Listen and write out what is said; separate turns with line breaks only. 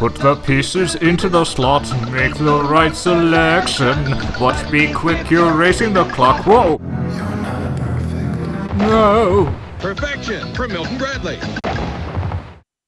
Put the pieces into the slot, make the right selection. But be quick, you're racing the clock. Whoa!
You're not perfect.
No!
Perfection from Milton Bradley.